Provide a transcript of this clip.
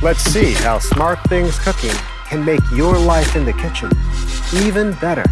Let's see how Smart Things Cooking can make your life in the kitchen even better.